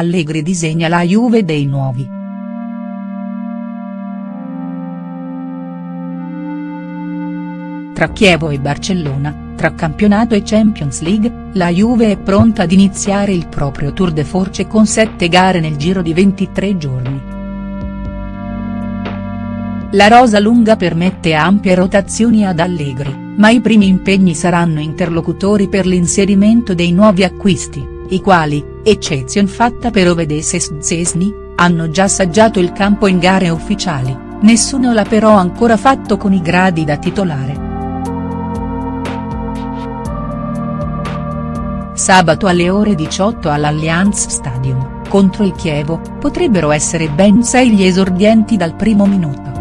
Allegri disegna la Juve dei nuovi. Tra Chievo e Barcellona, tra campionato e Champions League, la Juve è pronta ad iniziare il proprio tour de force con sette gare nel giro di 23 giorni. La rosa lunga permette ampie rotazioni ad Allegri, ma i primi impegni saranno interlocutori per l'inserimento dei nuovi acquisti, i quali, eccezion fatta per Ovedes e Szczesny, hanno già assaggiato il campo in gare ufficiali, nessuno l'ha però ancora fatto con i gradi da titolare. Sabato alle ore 18 all'Allianz Stadium, contro il Chievo, potrebbero essere ben sei gli esordienti dal primo minuto.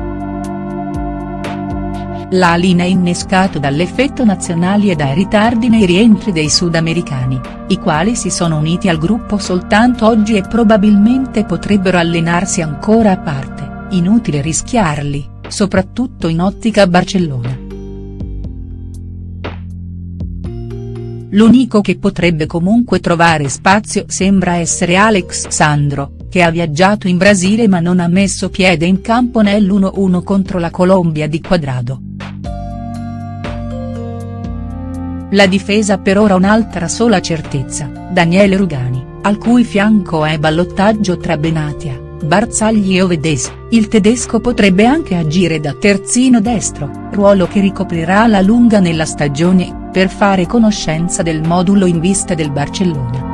La linea è innescato dall'effetto nazionali e dai ritardi nei rientri dei sudamericani, i quali si sono uniti al gruppo soltanto oggi e probabilmente potrebbero allenarsi ancora a parte, inutile rischiarli, soprattutto in ottica Barcellona. L'unico che potrebbe comunque trovare spazio sembra essere Alex Sandro, che ha viaggiato in Brasile ma non ha messo piede in campo nell'1-1 contro la Colombia di Quadrado. La difesa per ora un'altra sola certezza, Daniele Rugani, al cui fianco è ballottaggio tra Benatia, Barzagli e Ovedes, il tedesco potrebbe anche agire da terzino destro, ruolo che ricoprirà alla lunga nella stagione, per fare conoscenza del modulo in vista del Barcellona.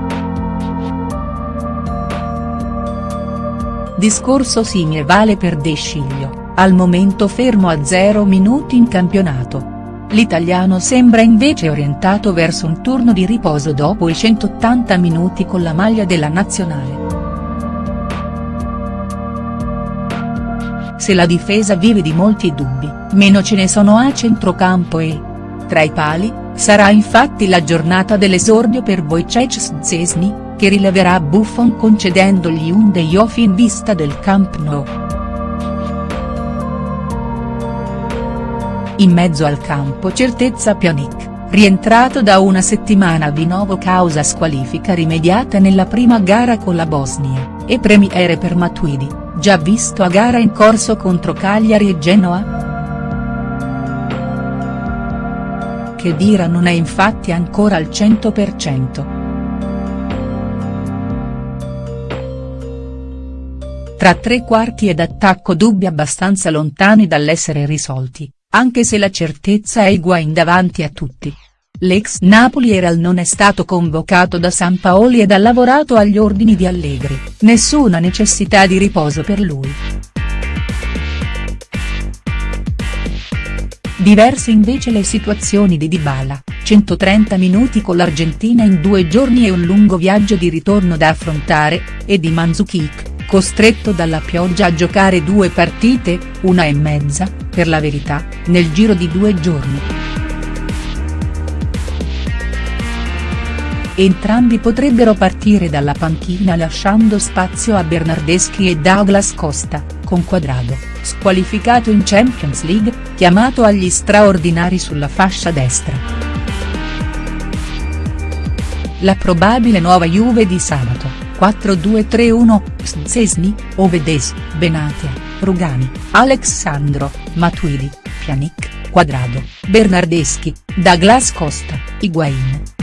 Discorso simile vale per De Sciglio, al momento fermo a 0 minuti in campionato, L'italiano sembra invece orientato verso un turno di riposo dopo i 180 minuti con la maglia della nazionale. Se la difesa vive di molti dubbi, meno ce ne sono a centrocampo e. Tra i pali, sarà infatti la giornata dell'esordio per Wojciech Szczesny, che rileverà Buffon concedendogli un day off in vista del Camp Nou. In mezzo al campo certezza Pjanic, rientrato da una settimana di nuovo causa squalifica rimediata nella prima gara con la Bosnia, e premiere per Matuidi, già visto a gara in corso contro Cagliari e Genoa?. Khedira non è infatti ancora al 100%. Tra tre quarti ed attacco dubbi abbastanza lontani dall'essere risolti, anche se la certezza è Higuain davanti a tutti. L'ex Napolieral non è stato convocato da San Paoli ed ha lavorato agli ordini di Allegri, nessuna necessità di riposo per lui. Diverse invece le situazioni di Dybala, 130 minuti con l'Argentina in due giorni e un lungo viaggio di ritorno da affrontare, e di Mandzukic costretto dalla pioggia a giocare due partite, una e mezza, per la verità, nel giro di due giorni. Entrambi potrebbero partire dalla panchina lasciando spazio a Bernardeschi e Douglas Costa, con Quadrado, squalificato in Champions League, chiamato agli straordinari sulla fascia destra. La probabile nuova Juve di sabato 4-2-3-1, Szczesny, Ovedes, Benatia, Rugani, Alexandro, Matuidi, Pjanic, Quadrado, Bernardeschi, Douglas Costa, Higuain.